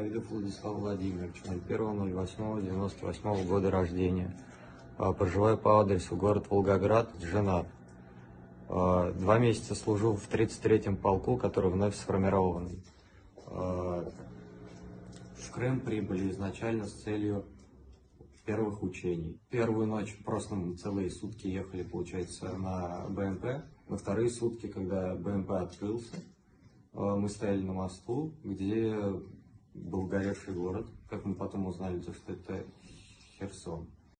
Давидов Владислав Владимирович, 01.08.98 года рождения. А, Проживаю по адресу город Волгоград, женат. А, Два месяца служил в 33-м полку, который вновь сформированный. А, В Крым прибыли изначально с целью первых учений. Первую ночь просто целые сутки ехали, получается, на БМП. На вторые сутки, когда БМП открылся, мы стояли на мосту, где был горевший город. Как мы потом узнали, то, что это Херсон.